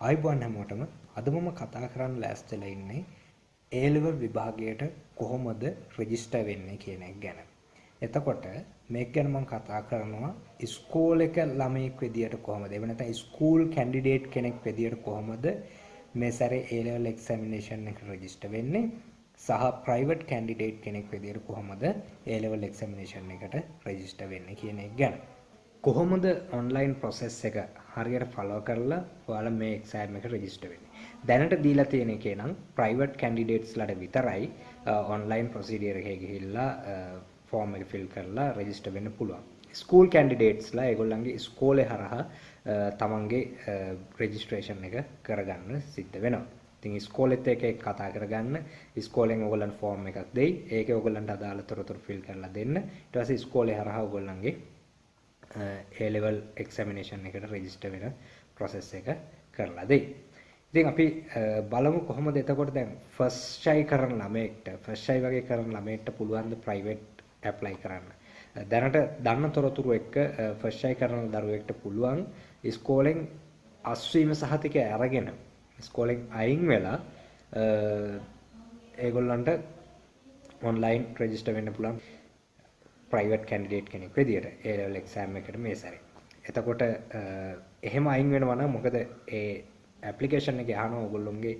ආයිබෝන් හැමෝටම අද මම කතා කරන්න ලෑස්තිලා ඉන්නේ A level විභාගයට කොහොමද රෙජිස්ටර් වෙන්නේ කියන එක ගැන. එතකොට මේක ගැන මම කතා කරනවා ස්කූල් එක ළමයෙක් විදියට කොහොමද එහෙම නැත්නම් ස්කූල් කැන්ඩිඩේට් කෙනෙක් විදියට කොහොමද මේ සැරේ A level examination එක රෙජිස්ටර් වෙන්නේ සහ ප්‍රයිවට් කැන්ඩිඩේට් කෙනෙක් විදියට කොහොමද A level examination එකට රෙජිස්ටර් වෙන්නේ කියන එක ගැන. කොහොමද ඔන්ලයින් ප්‍රොසෙස් එක හරියට ෆලෝ කරලා ඔයාලා මේ එක්සෑම් එක රෙජිස්ටර් වෙන්නේ. දැනට දීලා තියෙන එකේ නම් ප්‍රයිවට් කැන්ඩිඩේට්ස්ලාට විතරයි ඔන්ලයින් ප්‍රොසීඩියර් එකේ ගිහිල්ලා ෆෝම් එක ෆිල් කරලා රෙජිස්ටර් වෙන්න පුළුවන්. ස්කූල් කැන්ඩිඩේට්ස්ලා ඒගොල්ලන්ගේ ඉස්කෝලේ හරහා තමන්ගේ රෙජිස්ට්‍රේෂන් එක කරගන්න සිද්ධ වෙනවා. ඉතින් ඉස්කෝලෙත් එක එක කතා කරගන්න ඉස්කෝලෙන් ඔයගොල්ලන්ට ෆෝම් එකක් දෙයි. ඒකේ ඔයගොල්ලන්ට අදාළ තොරතුරු ෆිල් කරලා දෙන්න. ඊට පස්සේ ඉස්කෝලේ හරහා ඔයගොල්ලන්ගේ A level examination එකට register වෙන process එක කරලා දෙයි. ඉතින් අපි බලමු කොහොමද එතකොට දැන් first try කරන ළමයෙක්ට first try වගේ කරන ළමයෙක්ට පුළුවන් ද private apply කරන්න. දැනට දන්න තොරතුරු එක්ක first try කරන දරුවෙක්ට පුළුවන් ඉස්කෝලෙන් අස්වීම සහතිකය අරගෙන ඉස්කෝලෙන් අයින් වෙලා ඒගොල්ලන්ට ඔන්ලයින් රෙජිස්ටර් වෙන්න පුළුවන් ප්‍රයිවට් කැන්ඩිඩේට් කෙනෙක් විදියට ඒ ලෙවල් එක්සෑම් එකට මේ සැරේ. එතකොට එහෙම අයින් වෙනවා නම් මොකද ඒ ඇප්ලිකේෂන් එකේ අහනවා ඔයගොල්ලොන්ගේ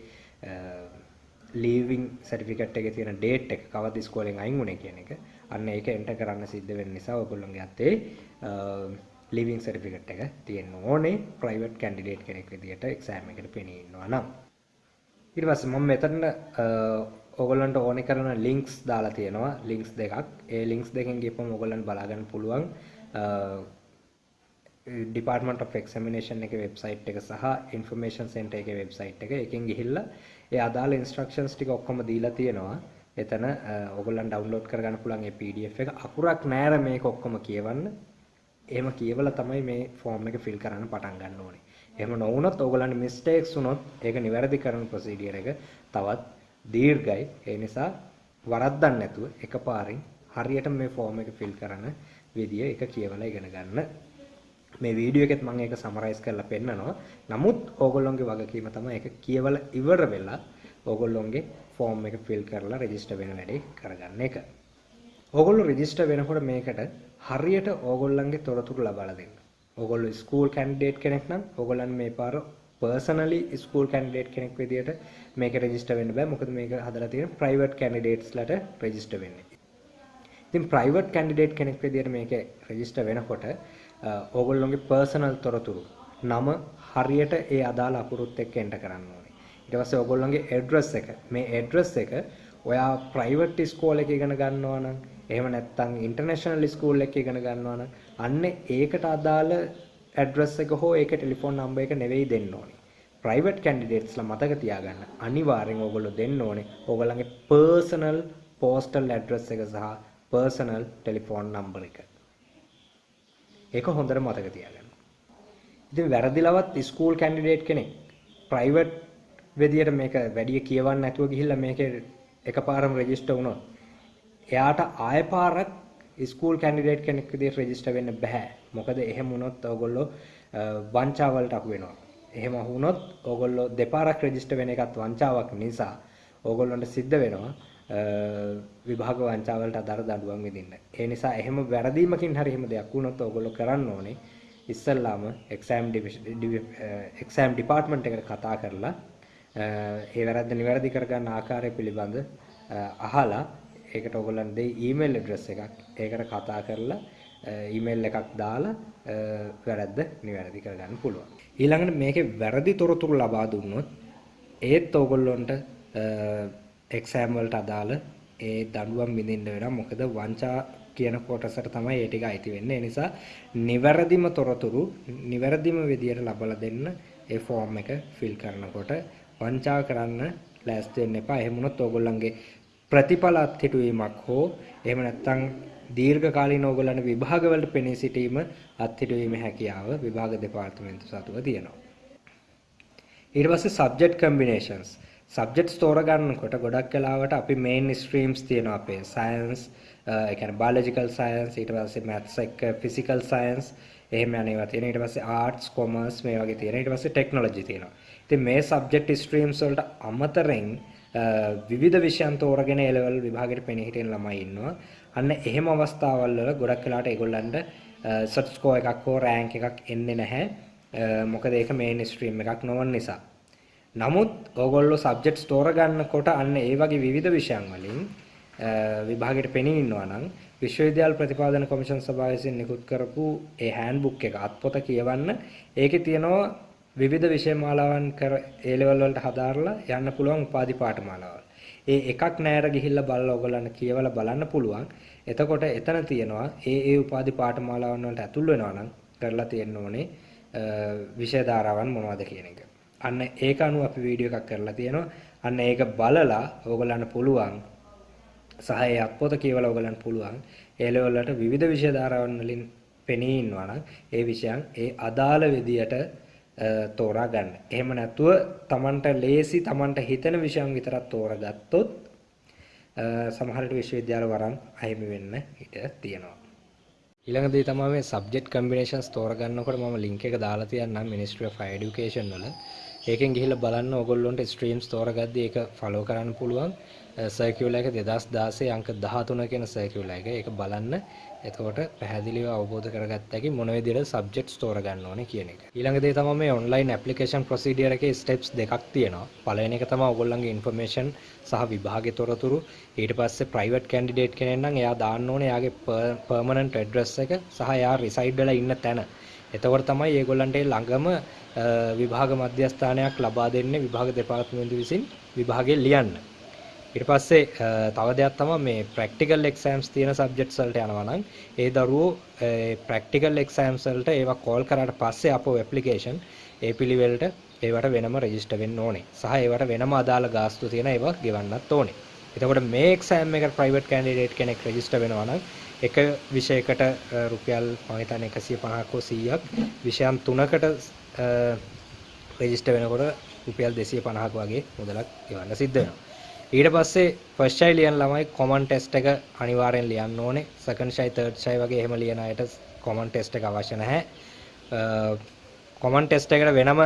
ලීවිං සර්ටිෆිකේට් එකේ තියෙන ඩේට් එක කවද ඉස්කෝලෙන් අයින් වුණේ කියන එක. අන්න ඒක එන්ටර් කරන්න සිද්ධ වෙන නිසා ඔයගොල්ලොන්ගේ අතේ ලීවිං සර්ටිෆිකේට් එක තියෙන්න ඕනේ ප්‍රයිවට් කැන්ඩිඩේට් කෙනෙක් විදියට එක්සෑම් එකට පෙනී ඉන්නවා නම්. ඊට පස්සේ මම මෙතන ඔගොල්ලන්ට ඕනෙ කරන ලින්ක්ස් දාලා තියෙනවා ලින්ක්ස් දෙකක්. ඒ ලින්ක්ස් දෙකෙන් ගිහපම ඔයගොල්ලන්ට බලා ගන්න පුළුවන් ඩිපාර්ට්මන්ට් ඔෆ් එක්සැමිනේෂන් එකේ වෙබ්සයිට් එක සහ ඉන්ෆර්මේෂන් සෙන්ටර් එකේ වෙබ්සයිට් එක එකෙන් ගිහිල්ලා ඒ අදාළ ඉන්ස්ට්‍රක්ෂන්ස් ටික ඔක්කොම දීලා තියෙනවා. එතන ඔයගොල්ලන් ඩවුන්ලෝඩ් කරගන්න පුළුවන් ඒ PDF එක. අකුරක් නෑර මේක ඔක්කොම කියවන්න. එහෙම කියවලා තමයි මේ ෆෝම් එක ෆිල් කරන්න පටන් ගන්න ඕනේ. එහෙම නොවුනොත් ඔයගොල්ලන්ට මිස්ටේක්ස් වුණොත් ඒක නිවැරදි කරන ප්‍රොසීඩියර් එක තවත් දීර්ඝයි. ඒ නිසා වරද්දන්න නැතුව එකපාරින් හරියට මේ ෆෝම් එක ෆිල් කරන විදිය එක කියවලා ඉගෙන ගන්න. මේ වීඩියෝ එකෙත් මම ඒක සමරයිස් කරලා පෙන්නනවා. නමුත් ඕගොල්ලොන්ගේ වගකීම තමයි ඒක කියවලා ඉවර වෙලා ඕගොල්ලොන්ගේ ෆෝම් එක ෆිල් කරලා රෙජිස්ටර් වෙන වැඩේ කරගන්න එක. ඕගොල්ලෝ රෙජිස්ටර් වෙනකොට මේකට හරියට ඕගොල්ලන්ගේ තොරතුරු ලබා දෙන්න. ඕගොල්ලෝ ස්කූල් කැන්ඩිඩේට් කෙනෙක් නම් ඕගොල්ලන් මේ පාර පර්සනලි ස්කූල් කැන්ඩිඩේට් කෙනෙක් විදියට මේක රෙජිස්ටර් වෙන්න බෑ මොකද මේක හදලා තියෙන ප්‍රයිවට් කැන්ඩිඩේට්ස්ලට රෙජිස්ටර් වෙන්නේ. ඉතින් ප්‍රයිවට් කැන්ඩිඩේට් කෙනෙක් විදියට මේක රෙජිස්ටර් වෙනකොට ඕගොල්ලොන්ගේ පර්සනල් තොරතුරු නම හරියට ඒ අදාළ අකුරුත් එක්ක එන්ටර් කරන්න ඕනේ. ඊට පස්සේ ඕගොල්ලොන්ගේ ඇඩ්‍රස් එක මේ ඇඩ්‍රස් එක ඔයා ප්‍රයිවට් ස්කූල් එකක ඉගෙන ගන්නවා නම් එහෙම නැත්නම් ඉන්ටර්නැෂනල් ස්කූල් එකක ඉගෙන ගන්නවා නම් අන්න ඒකට අදාළ ඇඩ්‍රස් එක හෝ ඒක ටෙලිෆෝන් නම්බර් එක නෙවෙයි දෙන්න ඕනේ. ප්‍රයිවට් කැන්ඩිඩේට්ස්ලා මතක තියාගන්න අනිවාර්යෙන් ඕගොල්ලෝ දෙන්න ඕනේ ඕගොල්ලන්ගේ පර්සනල් පෝස්ටල් ඇඩ්‍රස් එක සහ පර්සනල් ටෙලිෆෝන් නම්බර් එක. ඒක හොඳට මතක තියාගන්න. ඉතින් වැරදිලවත් ස්කූල් කැන්ඩිඩේට් කෙනෙක් ප්‍රයිවට් විදියට මේක වැඩි කියවන්න නැතුව ගිහිල්ලා මේකේ එකපාරම රෙජිස්ටර් වුණොත් එයාට ආය පාරක් ස්කූල් කැන්ඩිඩේට් කෙනෙක් විදියට රෙජිස්ටර් වෙන්න බෑ. මොකද එහෙම වුණොත් ඔයගොල්ලෝ වංචාවලට අහු වෙනවා. එහෙම වුණොත් ඕගොල්ලෝ දෙපාරක් රෙජිස්ටර් වෙන එකත් වංචාවක් නිසා ඕගොල්ලන්ට සිද්ධ වෙනවා විභාග වංචාවලට අදාළ දඬුවම් විඳින්න. ඒ නිසා එහෙම වැරදීමකින් හරි එහෙම දෙයක් වුණොත් ඕගොල්ලෝ කරන්න ඕනේ ඉස්සල්ලාම එක්සෑම් එක්සෑම් ඩිපාර්ට්මන්ට් එකට කතා කරලා ඒ වැරද්ද නිවැරදි කරගන්න ආකාරය පිළිබඳ අහලා ඒකට ඔයගොල්ලන් දෙයි ඊමේල් ඇඩ්‍රස් එකක් ඒකට කතා කරලා ඊමේල් එකක් දාලා වැරද්ද නිවැරදි කරගන්න පුළුවන්. ඊළඟට මේකේ වැරදි තොරතුරු ලබා දුන්නොත් ඒත් ඕගොල්ලොන්ට එක්සෑම් වලට අදාළ ඒ දඬුවම් විඳින්න වෙනවා. මොකද වංචා කියන කොටසට තමයි ඒ ටික අයිති වෙන්නේ. ඒ නිසා නිවැරදිම තොරතුරු නිවැරදිම විදියට ලබලා දෙන්න ඒ ෆෝම් එක ෆිල් කරනකොට වංචා කරන්න ලෑස්ති වෙන්න එපා. එහෙම වුණොත් ඕගොල්ලන්ගේ ප්‍රතිඵල අත්හිටුවීමක් හෝ එහෙම නැත්නම් දීර්ඝ කාලීන ඕගොල්ලන්ට විභාගවලට පෙනී සිටීම අත්හිටුවීමේ හැකියාව විභාග දෙපාර්තමේන්තු සතුව තියෙනවා. ඊට පස්සේ subject combinations සබ්ජෙක්ට්ස් තෝරගන්නකොට ගොඩක් වෙලාවට අපි මේන් ස්ට්‍රීම්ස් තියෙනවා අපේ සයන්ස් ඒ කියන්නේ බයොලොජිකල් සයන්ස් ඊට පස්සේ මැත්ස් එක්ක ෆිසිකල් සයන්ස් එහෙම යන ඒවා තියෙනවා. ඊට පස්සේ ආර්ට්ස්, කොමර්ස් මේ වගේ තියෙනවා. ඊට පස්සේ ටෙක්නොලොජි තියෙනවා. ඉතින් මේ සබ්ජෙක්ට් ස්ට්‍රීම්ස් වලට අමතරෙන් විවිධ විෂයන් තෝරගෙන ඒ ලෙවල් විභාගෙට පෙනී හිටින ළමයි ඉන්නවා. අන්න එහෙම අවස්ථාවල් වල ගොඩක් වෙලාට ඒගොල්ලන්ට සට් ස්කෝර් එකක් හෝ රෑන්ක් එකක් එන්නේ නැහැ. මොකද ඒක මේන් ස්ට්‍රීම් එකක් නොවන නිසා. නමුත් ඕගොල්ලෝ සබ්ජෙක්ට්ස් තෝරගන්නකොට අන්න ඒ වගේ විවිධ විෂයන් වලින් විභාගයට පෙනී ඉන්නවා නම් විශ්වවිද්‍යාල ප්‍රතිපාදන කොමිෂන් සභාව විසින් නිකුත් කරපු ඒ හෑන්ඩ්බුක් එක අත්පොත කියවන්න ඒකේ තියෙනවා විවිධ විෂය මාලාවන් කර ඒ ලෙවල් වලට හදාarලා යන්න පුළුවන් උපාධි පාඨමාලාවල්. ඒ එකක් නෑර ගිහිල්ලා බලලා ඔයගොල්ලන්ට කියවලා බලන්න පුළුවන්. එතකොට එතන තියෙනවා ඒ ඒ උපාධි පාඨමාලාවන් වලට ඇතුල් වෙනවා නම් කරලා තියෙන්න ඕනේ විෂය ධාරාවන් මොනවද කියන එක. අන්න ඒක අනුව අපි වීඩියෝ එකක් කරලා තියෙනවා. අන්න ඒක බලලා ඕගොල්ලන්ට පුළුවන් සහ ඒ අත්පොත කියවලා ඔයගලන්ට පුළුවන් ඒ ලෙවල් වලට විවිධ විෂය ධාරාවන් වලින් පෙනී ඉන්නවා නම් ඒ විෂයන් ඒ අදාළ විදියට තෝරා ගන්න. එහෙම නැතුව Tamanට ලේසි Tamanට හිතෙන විෂයන් විතරක් තෝරගත්තොත් සමහර විට විශ්වවිද්‍යාල වරන් අහිමි වෙන්න ඉඩ තියෙනවා. ඊළඟ දේ තමයි මේ සබ්ජෙක්ට් කම්බිනේෂන්ස් තෝරගන්නකොට මම ලින්ක් එක දාලා තියන්නම් Ministry of Higher Education වල. ඒකෙන් ගිහිල්ලා බලන්න ඕගොල්ලොන්ට ස්ට්‍රීම්ස් තෝරගද්දී ඒක ෆලෝ කරන්න පුළුවන්. සර්කියුලර් එක 2016 අංක 13 කියන සර්කියුලර් එක. ඒක බලන්න. එතකොට පැහැදිලිව අවබෝධ කරගත්ත හැකි මොන විදිහට සබ්ජෙක්ට්ස් තෝරගන්න ඕනේ කියන එක. ඊළඟ දේ තමයි මේ ඔන්ලයින් ඇප්ලිකේෂන් ප්‍රොසීඩියර් එකේ ස්ටෙප්ස් දෙකක් තියෙනවා. පළවෙනි එක තමයි ඔයගොල්ලන්ගේ ඉන්ෆර්මේෂන් සහ විභාගයේ තොරතුරු. ඊට පස්සේ ප්‍රයිවට් කැන්ඩිඩේට් කෙනෙක් නම් එයා දාන්න ඕනේ එයාගේ පර්මනන්ට් ඇඩ්‍රස් එක සහ එයා රිසයිඩ් වෙලා ඉන්න තැන. එතකොට තමයි ඒගොල්ලන්ට ළඟම විභාග මධ්‍යස්ථානයක් ලබා දෙන්නේ විභාග දෙපාර්තමේන්තුව විසින් විභාගය ලියන්න. ඊට පස්සේ තව දෙයක් තමයි මේ ප්‍රැක්ටිකල් එක්සෑම්ස් තියෙන සබ්ජෙක්ට්ස් වලට යනවා නම් ඒ දරුවෝ ප්‍රැක්ටිකල් එක්සෑම්ස් වලට ඒවා කෝල් කරාට පස්සේ අපෝ ඇප්ලිකේෂන් ඒ පිළිවෙලට ඒවට වෙනම රෙජිස්ටර් වෙන්න ඕනේ. සහ ඒවට වෙනම අදාළ ගාස්තු තියෙන ඒවා ගෙවන්නත් ඕනේ. එතකොට මේ එක්සෑම් එකට ප්‍රයිවට් කැන්ඩිඩේට් කෙනෙක් රෙජිස්ටර් වෙනවා නම් එක විෂයකට රුපියල් මම හිතන්නේ 150ක් හෝ 100ක් විෂයන් තුනකට රෙජිස්ටර් වෙනකොට රුපියල් 250ක් වගේ මුදලක් ගෙවන්න සිද්ධ වෙනවා. ඊට පස්සේ ෆස්ට් ෂයි ලියන ළමයි කොමන් ටෙස්ට් එක අනිවාර්යෙන් ලියන්න ඕනේ. සෙකන්ඩ් ෂයි තර්ඩ් ෂයි වගේ එහෙම ලියන අයට කොමන් ටෙස්ට් එක අවශ්‍ය නැහැ. කොමන් ටෙස්ට් එකට වෙනම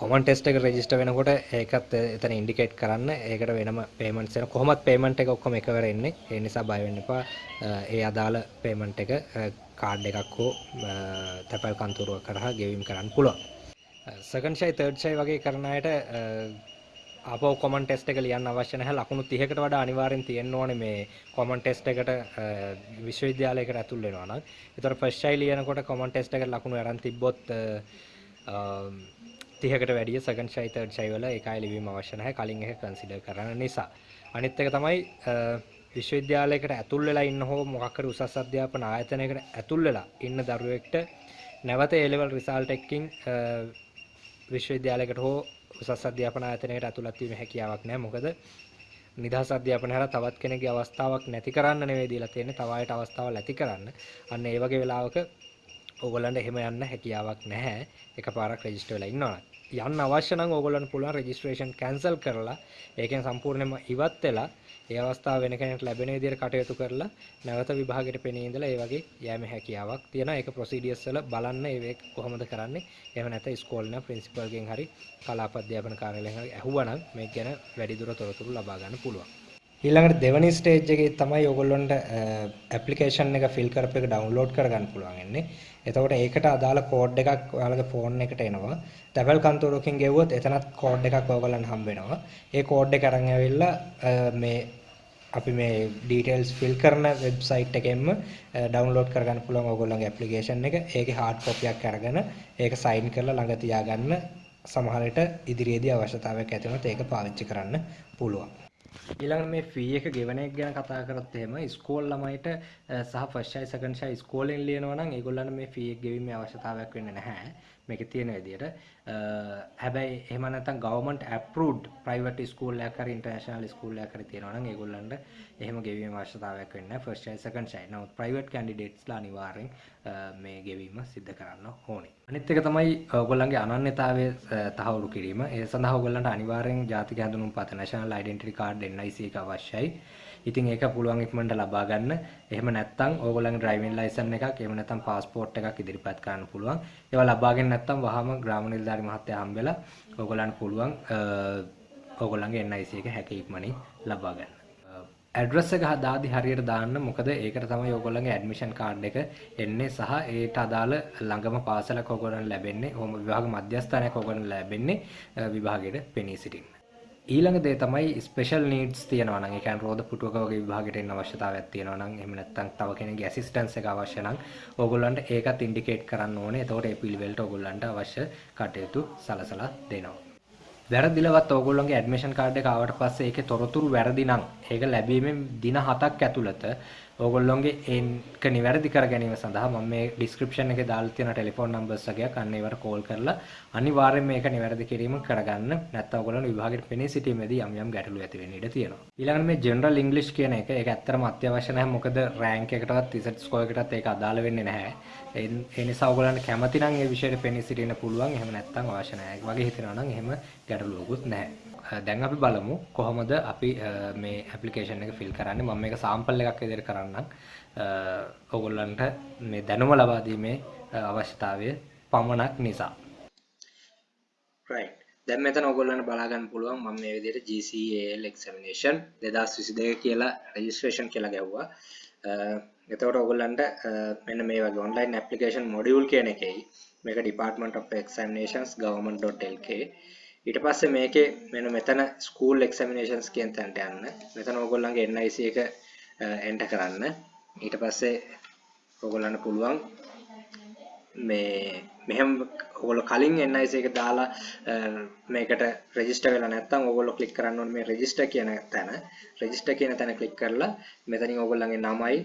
කොමන් ටෙස්ට් එක රෙජිස්ටර් වෙනකොට ඒකත් එතන ඉන්ඩිකේට් කරන්න. ඒකට වෙනම පේමන්ට්ස් එන කොහොමත් පේමන්ට් එක ඔක්කොම එකවර එන්නේ. ඒ නිසා බය වෙන්න එපා. ඒ අදාළ පේමන්ට් එක කාඩ් එකක් හෝ තැපැල් කන්තරුවක් කරහා ගෙවීම කරන්න පුළුවන්. සෙකන්ඩ් ෂයි තර්ඩ් ෂයි වගේ කරන අයට ආපහු කොමන් ටෙස්ට් එක ලියන්න අවශ්‍ය නැහැ ලකුණු 30කට වඩා අනිවාර්යෙන් තියෙන්න ඕනේ මේ කොමන් ටෙස්ට් එකට විශ්වවිද්‍යාලයකට ඇතුල් වෙනවා නම්. ඒතර ෆස්ට් ෂයි ලියනකොට කොමන් ටෙස්ට් එකට ලකුණු අරන් තිබ්බොත් 30කට වැඩිය සෙකන්ඩ් ෂයි තර්ඩ් ෂයි වල ඒකයි ලිවීම අවශ්‍ය නැහැ කලින් එක කන්සිඩර් කරන නිසා. අනිත් එක තමයි විශ්වවිද්‍යාලයකට ඇතුල් වෙලා ඉන්න හෝ මොකක් හරි උසස් අධ්‍යාපන ආයතනයකට ඇතුල් වෙලා ඉන්න දරුවෙක්ට නැවත A level result එකකින් විශ්වවිද්‍යාලයකට හෝ උසස් අධ්‍යාපන ආයතනයකට ඇතුළත් වීමේ හැකියාවක් නැහැ. මොකද නිදහස් අධ්‍යාපනය හරහා තවත් කෙනෙක්ගේ අවස්ථාවක් නැති කරන්න නෙවෙයි දීලා තියෙන්නේ. තව අයට අවස්ථාවල් ඇති කරන්න. අන්න ඒ වගේ වෙලාවක ඕගොල්ලන්ට එහෙම යන්න හැකියාවක් නැහැ. එකපාරක් රෙජිස්ටර් වෙලා ඉන්නවා. යන්න අවශ්‍ය නම් ඕගොල්ලන්ට පුළුවන් රෙජිස්ට්‍රේෂන් කැන්සල් කරලා ඒකෙන් සම්පූර්ණයෙන්ම ඉවත් වෙලා ඒ අවස්ථාව වෙන කෙනෙක්ට ලැබෙන විදිහට කටයුතු කරලා නැවත විභාගයට පෙනී ඉඳලා ඒ වගේ යෑමේ හැකියාවක් තියෙනවා. ඒක ප්‍රොසීඩියර්ස් වල බලන්න ඒක කොහොමද කරන්නේ. එහෙම නැත්නම් ඉස්කෝලේ නම් ප්‍රින්සිපල්ගෙන් හරි කලාප අධ්‍යාපන කාර්යාලයෙන් හරි ඇහුවනම් මේක ගැන වැඩිදුර තොරතුරු ලබා ගන්න පුළුවන්. ඊළඟට දෙවනි ස්ටේජ් එකේ තමයි ඔයගොල්ලොන්ට ඇප්ලිකේෂන් එක ෆිල් කරපු එක ඩවුන්ලෝඩ් කරගන්න පුළුවන් වෙන්නේ. එතකොට ඒකට අදාළ කෝඩ් එකක් ඔයාලගේ ෆෝන් එකට එනවා. තැපැල් කන්තරුවකින් ගෙවුවොත් එතනත් කෝඩ් එකක් ඔයගොල්ලන්ට හම්බ වෙනවා. ඒ කෝඩ් එක අරන් ඇවිල්ලා මේ අපි මේ ඩීටේල්ස් ෆිල් කරන වෙබ්සයිට් එකෙන්ම ඩවුන්ලෝඩ් කරගන්න පුළුවන් ඕගොල්ලන්ගේ ඇප්ලිකේෂන් එක. ඒකේ හાર્ඩ් කොපියක් අරගෙන ඒක සයින් කරලා ළඟ තියාගන්න සමහර විට ඉදිරියේදී අවශ්‍යතාවයක් ඇති වුණොත් ඒක පාවිච්චි කරන්න පුළුවන්. ඊළඟ මේ ෆී එක ගෙවන එක ගැන කතා කරත් එහෙම ස්කෝල් ළමයිට සහ ෆස්ට් ෂයි සෙකන්ඩ් ෂයි ස්කෝලෙන් ලියනවා නම් ඒගොල්ලන්ට මේ ෆී එක ගෙවීමේ අවශ්‍යතාවයක් වෙන්නේ නැහැ. මේකේ තියෙන විදිහට. හැබැයි එහෙම නැත්නම් ගවර්න්මන්ට් ඇප්රූව්ඩ් ප්‍රයිවට් ස්කූල් එකක් හරි ඉන්ටර්නැෂනල් ස්කූල් එකක් හරි තියෙනවා නම් ඒගොල්ලන්ට එහෙම ගෙවීමේ අවශ්‍යතාවයක් වෙන්නේ නැහැ. First shy second shy. නමුත් ප්‍රයිවට් කැන්ඩිඩේට්ස්ලා අනිවාර්යෙන් මේ ගෙවීම සිදු කරන්න ඕනේ. අනිත් එක තමයි ඔයගොල්ලන්ගේ අනන්‍යතාවය තහවුරු කිරීම. ඒ සඳහා ඔයගොල්ලන්ට අනිවාර්යෙන් ජාතික හැඳුනුම්පත National Identity Card NIC එක අවශ්‍යයි. ඉතින් ඒක පුළුවන් ඉක්මනට ලබා ගන්න. එහෙම නැත්නම් ඕගොල්ලන්ගේ ඩ්‍රයිවිං ලයිසන් එකක් එහෙම නැත්නම් પાස්පෝර්ට් එකක් ඉදිරිපත් කරන්න පුළුවන්. ඒවා ලබාගෙන නැත්නම් වහම ග්‍රාම නිලධාරි මහත්තයා හම්බෙලා ඕගොල්ලන්ට පුළුවන් ඕගොල්ලන්ගේ NIC එක හැකි ඉක්මනින් ලබා ගන්න. ඇඩ්‍රස් එක දාදි හරියට දාන්න මොකද ඒකට තමයි ඔයගොල්ලන්ගේ ඇඩ්මිෂන් කාඩ් එක එන්නේ සහ ඒට අදාළ ළඟම පාසලක් ඔයගොල්ලන්ට ලැබෙන්නේ ඕම විභාග මධ්‍යස්ථානයක් ඔයගොල්ලන්ට ලැබෙන්නේ විභාගයට පෙනී සිටින්න. ඊළඟ දේ තමයි ස්පෙෂල් නීඩ්ස් තියෙනවා නම් ඒ කියන්නේ රෝද පුටුවක වගේ විභාගයට එන්න අවශ්‍යතාවයක් තියෙනවා නම් එහෙම නැත්නම් තව කෙනෙක්ගේ ඇසිස්ටන්ස් එක අවශ්‍ය නම් ඕගොල්ලන්ට ඒකත් ඉන්ඩිකේට් කරන්න ඕනේ. එතකොට ඒ පිළිවෙලට ඕගොල්ලන්ට අවශ්‍ය කටයුතු සලසලා දෙනවා. වැරදිලවත් ඕගොල්ලොන්ගේ ඇඩ්මිෂන් කාඩ් එක ආවට පස්සේ ඒකේ තොරතුරු වැරදි නම් ඒක ලැබීමෙන් දින 7ක් ඇතුළත ඕගොල්ලොන්ගේ ඒක නිවැරදි කර ගැනීම සඳහා මම මේ ඩිස්ක්‍රිප්ෂන් එකේ දාලා තියෙන ටෙලිෆෝන් නම්බර්ස් එකක් අන්න ඒවට කෝල් කරලා අනිවාර්යයෙන් මේක නිවැරදි කිරීම කරගන්න. නැත්නම් ඕගොල්ලෝ විභාගෙට පෙනී සිටීමේදී යම් යම් ගැටලු ඇති වෙන්න ඉඩ තියෙනවා. ඊළඟට මේ ජෙනරල් ඉංග්‍රීසි කියන එක ඒක ඇත්තටම අත්‍යවශ්‍ය නැහැ. මොකද රෑන්ක් එකකටවත් රිසර්ච් ස්කෝර් එකකටත් ඒක අදාළ වෙන්නේ නැහැ. ඒ නිසා ඕගොල්ලන්ට කැමති නම් ඒ විෂයට පෙනී සිටින්න පුළුවන්. එහෙම නැත්නම් අවශ්‍ය නැහැ. වගේ හිතනවා නම් එහෙම ගැටලුවකුත් නැහැ. දැන් අපි බලමු කොහොමද අපි මේ ඇප්ලිකේෂන් එක ෆිල් කරන්නේ. මම මේක සාම්පල් එකක් විදිහට කරන්නම්. ඕගොල්ලන්ට මේ දැනුම ලබා දීමේ අවශ්‍යතාවය පමණක් නිසා. Right. දැන් මෙතන ඔයගොල්ලන්ට බලා ගන්න පුළුවන් මම මේ විදිහට GCAL examination 2022 කියලා registration කියලා ගැව්වා එතකොට ඔයගොල්ලන්ට මෙන්න මේ වගේ online application module කියන එකයි. මේක Department of Examinations government.lk ඊට පස්සේ මේකේ මෙන්න මෙතන school examinations කියන තැනට යන්න. මෙතන ඔයගොල්ලන්ගේ NIC එක enter කරන්න. ඊට පස්සේ ඔයගොල්ලන්ට පුළුවන් මේ මෙහෙම ඔයගොල්ලෝ කලින් NIC එක දාලා මේකට රෙජිස්ටර් වෙලා නැත්නම් ඔයගොල්ලෝ ක්ලික් කරන්න ඕනේ මේ රෙජිස්ටර් කියන තැන. රෙජිස්ටර් කියන තැන ක්ලික් කරලා මෙතනින් ඔයගොල්ලන්ගේ නමයි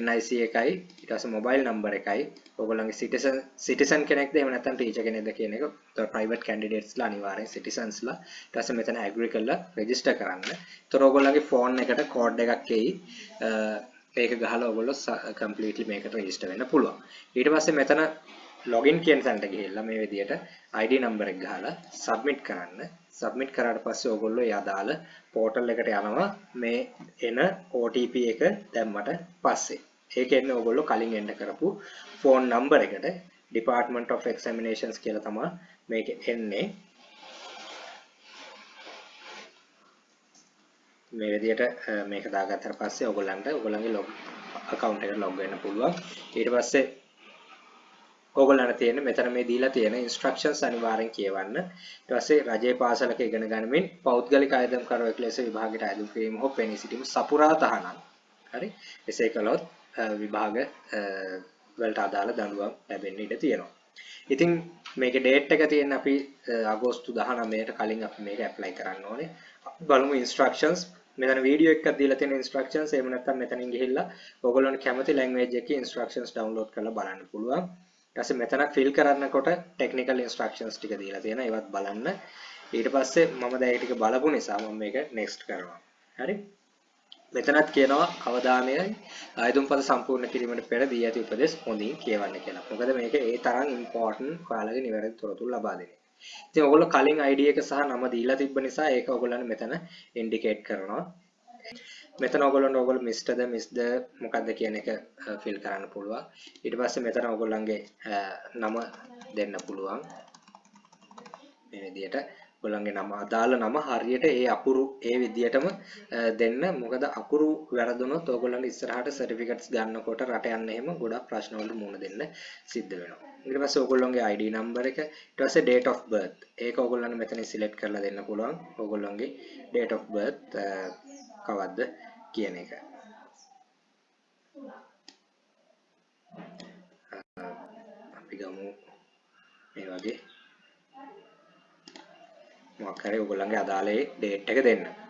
NIC එකයි ඊට පස්සේ මොබයිල් නම්බර් එකයි. ඔයගොල්ලන්ගේ සිටිසන් සිටිසන් කෙනෙක්ද? එහෙම නැත්නම් ටීචර් කෙනෙක්ද කියන එක. ප්‍රයිවට් කැන්ඩිඩේට්ස්ලා අනිවාර්යෙන් සිටිසන්ස්ලා ඊට පස්සේ මෙතන ඇග්‍රි කරලා රෙජිස්ටර් කරන්න. ඒතර ඔයගොල්ලන්ගේ ෆෝන් එකට කෝඩ් එකක් එයි. ඒක ගහලා ඔයගොල්ලෝ කම්ප්ලීට්ලි මේකට රෙජිස්ටර් වෙන්න පුළුවන්. ඊට පස්සේ මෙතන ලොගින් කියන තැනට ගිහිල්ලා මේ විදිහට ID නම්බර් එක ගහලා සබ්මිට් කරන්න. සබ්මිට් කරාට පස්සේ ඔයගොල්ලෝ ඒ අදාළ පෝටල් එකට යනවා මේ එන OTP එක දැම්මට පස්සේ. ඒක එන්නේ ඔයගොල්ලෝ කලින් එන්න කරපු ෆෝන් නම්බර් එකට Department of Examinations කියලා තමයි මේක එන්නේ. මේ විදිහට මේක දාගත්තට පස්සේ ඔයගොල්ලන්ට ඔයගොල්ලන්ගේ log account එකට log වෙන්න පුළුවන්. ඊට පස්සේ ඕගොල්ලන්ට තියෙන මෙතන මේ දීලා තියෙන instructions අනිවාර්යෙන් කියවන්න. ඊට පස්සේ රජයේ පාසලක ඉගෙන ගනිමින් පෞද්ගලික ආයතන කරවෙක් ලෙස විභාගයට අයදුම් කිරීම හෝ පෙනී සිටීම සපුරා තහනම්. හරි. එසේ කළොත් විභාග වලට අදාළ දඬුවම් ලැබෙන්න ඉඩ තියෙනවා. ඉතින් මේකේ date එක තියෙන අපි අගෝස්තු 19ට කලින් අපි මේක apply කරන්න ඕනේ. බලමු instructions මෙතන වීඩියෝ එකක් දීලා තියෙන instructions එහෙම නැත්නම් මෙතනින් ගිහිල්ලා ඔයගොල්ලන්ට කැමති language එකේ instructions download කරලා බලන්න පුළුවන්. ඊට පස්සේ මෙතන fill කරන්නකොට technical instructions ටික දීලා තියෙනවා ඒවත් බලන්න ඊට පස්සේ මම දැන් ටික බලපු නිසා මම මේක next කරනවා හරි මෙතනත් කියනවා අවධානයයි ආයුධම්පද සම්පූර්ණ කිරීමට පෙර දී ඇති උපදෙස් හොඳින් කියවන්න කියලා. මොකද මේක ඒ තරම් important ඔයාලගේ නිවැරදි තොරතුරු ලබා දෙන්නේ. ඉතින් ඔයගොල්ලෝ කලින් ID එක සහ නම දීලා තිබ්බ නිසා ඒක ඔයගොල්ලන්ට මෙතන indicate කරනවා. මෙතන ඔයගොල්ලන්ට ඔයගොල්ලෝ මිස්ටර්ද මිස්ද මොකක්ද කියන එක ෆිල් කරන්න පුළුවන්. ඊට පස්සේ මෙතන ඔයගොල්ලන්ගේ නම දෙන්න පුළුවන්. මේ විදිහට ඔයගොල්ලන්ගේ නම අදාළ නම හරියට ඒ අකුරු ඒ විදිහටම දෙන්න. මොකද අකුරු වැරදුනොත් ඔයගොල්ලන්ට ඉස්සරහට සර්ටිෆිකට්ස් ගන්නකොට රට යන්න එහෙම ගොඩක් ප්‍රශ්න වලට මුහුණ දෙන්න සිද්ධ වෙනවා. ඊට පස්සේ ඔයගොල්ලන්ගේ ID නම්බර එක ඊට පස්සේ date of birth ඒක ඔයගොල්ලන්ට මෙතන සිලෙක්ට් කරලා දෙන්න පුළුවන්. ඔයගොල්ලන්ගේ date of birth කවද්ද කියන එක. අපි ගමු මේ වගේ මොකක් හරි ඔයගොල්ලන්ගේ අදාළ ඩේට් එක දෙන්න.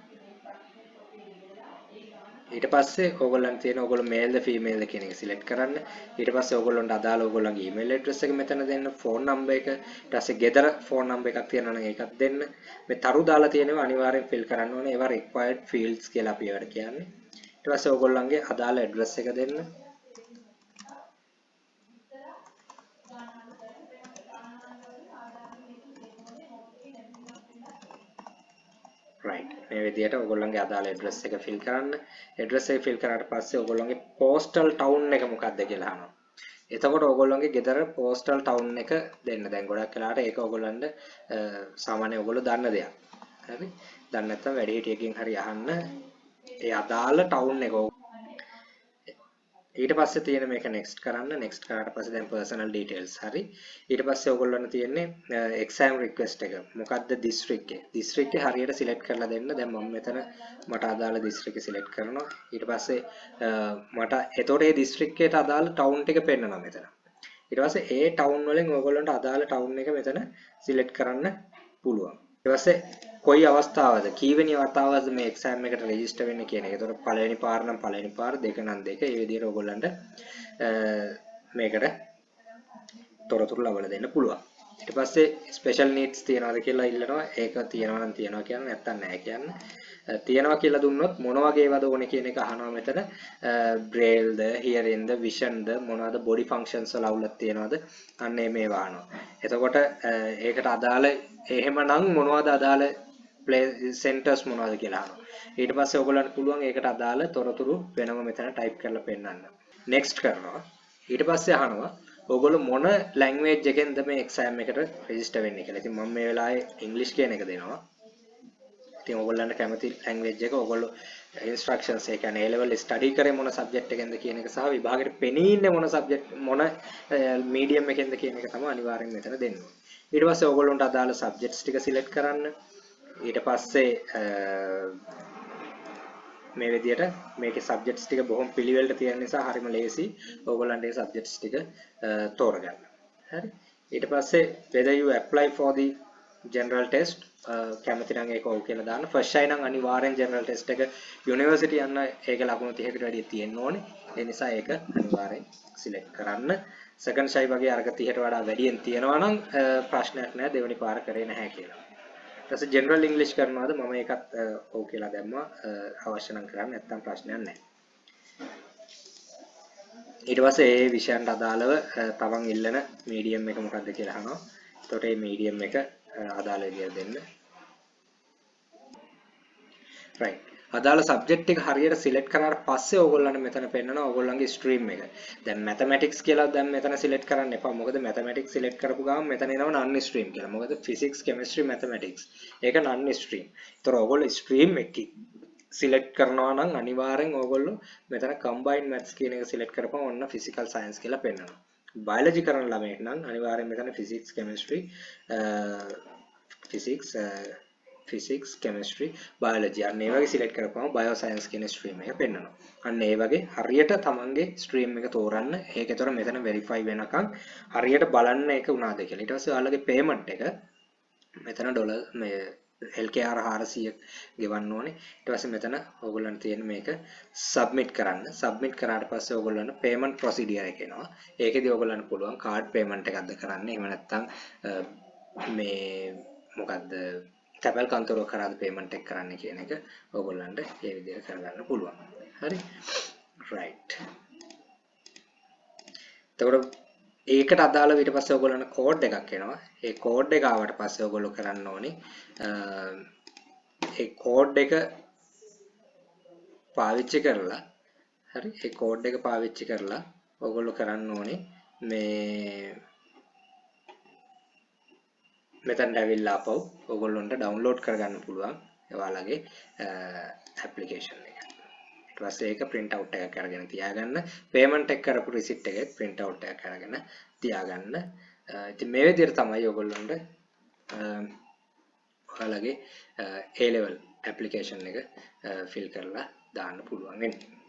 ඊට පස්සේ ඕගොල්ලන් තියෙන ඕගොල්ලෝ මේල්ද ෆීමේල්ද කියන එක සිලෙක්ට් කරන්න. ඊට පස්සේ ඕගොල්ලන්ට අදාළ ඕගොල්ලන්ගේ ඊමේල් ඇඩ්‍රස් එක මෙතන දෙන්න, ෆෝන් නම්බර් එක, ඊට පස්සේ ගෙදර ෆෝන් නම්බර් එකක් තියෙනවා නම් ඒකත් දෙන්න. මේ තරු දාලා තියෙනවා අනිවාර්යෙන් ෆිල් කරන්න ඕනේ. ඒවා required fields කියලා අපි ඒවට කියන්නේ. ඊට පස්සේ ඕගොල්ලන්ගේ අදාළ ඇඩ්‍රස් එක දෙන්න. right මේ විදිහට ඔයගොල්ලන්ගේ අදාළ address එක fill කරන්න. address එක fill කරාට පස්සේ ඔයගොල්ලන්ගේ postal town එක මොකක්ද කියලා අහනවා. එතකොට ඔයගොල්ලන්ගේ ගෙදර postal town එක දෙන්න. දැන් ගොඩක් වෙලාවට ඒක ඔයගොල්ලන්ට සාමාන්‍ය ඔයගොල්ලෝ දන්න දෙයක්. හරි? දන්නේ නැත්නම් වැඩිහිටියකින් හරි අහන්න. ඒ අදාළ town එක ඊට පස්සේ තියෙන මේක next කරන්න. Next කරාට පස්සේ දැන් personal details. හරි. ඊට පස්සේ ඔයගොල්ලන්ට තියෙන්නේ exam request එක. මොකද්ද district එක? district එක හරියට select කරලා දෙන්න. දැන් මම මෙතන මට අදාළ district එක select කරනවා. ඊට පස්සේ මට එතකොට ඒ district එකට අදාළ town ටික පෙන්නනවා මෙතන. ඊට පස්සේ ඒ town වලින් ඔයගොල්ලන්ට අදාළ town එක මෙතන select කරන්න පුළුවන්. ඊට පස්සේ කොයි අවස්ථාවද කීවෙනි වතාවද මේ එක්සෑම් එකට රෙජිස්ටර් වෙන්නේ කියන එක. ඒතකොට පළවෙනි පාර නම් පළවෙනි පාර දෙක නම් දෙක. ඒ විදිහට ඔයගොල්ලන්ට මේකට තොරතුරු ලබා දෙන්න පුළුවන්. ඊට පස්සේ ස්පෙෂල් නීඩ්ස් තියනවාද කියලා ඉල්ලනවා. ඒක තියනවා නම් තියනවා කියන්නේ නැත්තම් නැහැ කියන්නේ. තියනවා කියලා දුන්නොත් මොන වගේ ඒවාද ඕනේ කියන එක අහනවා මෙතන. බ්‍රේල්ද, හියරින්ද, විෂන්ද මොනවද බොඩි ෆන්ක්ෂන්ස් වල අවුලක් තියනවාද? අන්න මේවා අහනවා. එතකොට ඒකට අදාළ එහෙමනම් මොනවද අදාළ සෙන්ටර්ස් මොනවද කියලා අහනවා. ඊට පස්සේ ඔයගොල්ලන්ට පුළුවන් ඒකට අදාළ තොරතුරු වෙනම මෙතන ටයිප් කරලා පෙන්නන්න. next කරනවා. ඊට පස්සේ අහනවා ඔයගොල්ලෝ මොන ලැන්ග්වේජ් එකෙන්ද මේ එක්සෑම් එකට රෙජිස්ටර් වෙන්නේ කියලා. ඉතින් මම මේ වෙලාවේ ඉංග්‍රීසි කියන එක දෙනවා. ඉතින් ඔයගොල්ලන්ට කැමති ලැන්ග්වේජ් එක ඔයගොල්ලෝ ඉන්ස්ට්‍රක්ෂන්ස් ඒ කියන්නේ A level study කරේ මොන සබ්ජෙක්ට් එකෙන්ද කියන එක සහ විභාගෙට පෙනී ඉන්නේ මොන සබ්ජෙක්ට් මොන මීඩියම් එකෙන්ද කියන එක තමයි අනිවාර්යෙන් මෙතන දෙන්න ඕනේ. ඊට පස්සේ ඔයගොල්ලන්ට අදාළ සබ්ජෙක්ට්ස් ටික සිලෙක්ට් කරන්න. ඊට පස්සේ මේ විදිහට මේකේ සබ්ජෙක්ට්ස් ටික බොහොම පිළිවෙලට තියෙන නිසා හරිම ලේසි ඕගොල්ලන්ට ඒ සබ්ජෙක්ට්ස් ටික තෝරගන්න. හරි. ඊට පස්සේ whether you apply for the general test කැමති නම් ඒක ඔව් කියලා දාන්න. ෆස්ට් ෂයි නම් අනිවාර්යෙන් general test එක යුනිවර්සිටි යන්න ඒක ලකුණු 30කට වැඩිය තියෙන්න ඕනේ. ඒ නිසා ඒක අනිවාර්යෙන් සිලෙක්ට් කරන්න. සෙකන්ඩ් ෂයි වගේ අර්ග 30ට වඩා වැඩියෙන් තියෙනවා නම් ප්‍රශ්නයක් නැහැ දෙවෙනි පාර කරේ නැහැ කියලා. ඊට පස්සේ ජෙනරල් ඉංග්‍රීසි කරනවාද? මම ඒකත් ඔව් කියලා දැම්මා. අවශ්‍ය නම් කරන්න. නැත්නම් ප්‍රශ්නයක් නැහැ. ඊට පස්සේ ඒ විෂයන්ට අදාළව තමන් ඉල්ලන මීඩියම් එක මොකක්ද කියලා අහනවා. එතකොට මේ මීඩියම් එක අදාළ විදියට දෙන්න. Right. අදාළ සබ්ජෙක්ට් එක හරියට සිලෙක්ට් කරාට පස්සේ ඕගොල්ලන්ට මෙතන පෙන්නනවා ඕගොල්ලන්ගේ ස්ට්‍රීම් එක. දැන් මැතමැටික්ස් කියලා දැන් මෙතන සිලෙක්ට් කරන්න එපා. මොකද මැතමැටික්ස් සිලෙක්ට් කරපු ගමන් මෙතන එනවා නන් ස්ට්‍රීම් කියලා. මොකද ෆිසික්ස්, කෙමිස්ට්‍රි, මැතමැටික්ස්. ඒක නන් ස්ට්‍රීම්. ඒතර ඕගොල්ලෝ ස්ට්‍රීම් එකකින් සිලෙක්ට් කරනවා නම් අනිවාර්යෙන් ඕගොල්ලෝ මෙතන කම්බයින් මැත්ස් කියන එක සිලෙක්ට් කරපුවම ඔන්න ෆිසිකල් සයන්ස් කියලා පෙන්නනවා. බයොලොජි කරන ළමයෙක් නම් අනිවාර්යෙන් මෙතන physics, chemistry, physics physics chemistry biology අන්න ඒ වගේ සිලෙක්ට් කරපුවම බයෝ සයන්ස් කියන ස්ට්‍රීම් එක පෙන්වනවා. අන්න ඒ වගේ හරියට තමන්ගේ ස්ට්‍රීම් එක තෝරන්න. ඒකේතර මෙතන වෙරිෆයි වෙනකන් හරියට බලන්න ඒක උනාද කියලා. ඊට පස්සේ ඔයාලගේ පේමන්ට් එක මෙතන ඩොලර් මේ LKR 400 ගෙවන්න ඕනේ. ඊට පස්සේ මෙතන ඕගොල්ලන්ට තියෙන මේක සබ්මිට් කරන්න. සබ්මිට් කරාට පස්සේ ඕගොල්ලන්ට පේමන්ට් ප්‍රොසීඩියර් එක එනවා. ඒකෙදි ඕගොල්ලන්ට පුළුවන් කාඩ් පේමන්ට් එකක්ද කරන්න. එහෙම නැත්නම් මේ මොකද්ද තැපැල් කන්තරුවක් කරාද පේමන්ට් එක කරන්න කියන එක ඕගොල්ලන්ට ඒ විදිහට කරගන්න පුළුවන්. හරි. right. එතකොට ඒකට අදාළව ඊට පස්සේ ඔයගොල්ලන්ට කෝඩ් එකක් එනවා. ඒ කෝඩ් එක ආවට පස්සේ ඔයගොල්ලෝ කරන්න ඕනේ ඒ කෝඩ් එක පාවිච්චි කරලා හරි ඒ කෝඩ් එක පාවිච්චි කරලා ඔයගොල්ලෝ කරන්න ඕනේ මේ මෙතනට ඇවිල්ලා අපව ඔයගොල්ලොන්ට ඩවුන්ලෝඩ් කරගන්න පුළුවන් ඔයාලගේ ඇප්ලිකේෂන් එක. ඊට පස්සේ ඒක print out එකක් අරගෙන තියාගන්න. payment එක කරපු receipt එකෙත් print out එකක් අරගෙන තියාගන්න. ඉතින් මේ විදිහට තමයි ඔයගොල්ලොන්ට ඔයාලගේ A level application එක fill කරලා දාන්න පුළුවන් වෙන්නේ.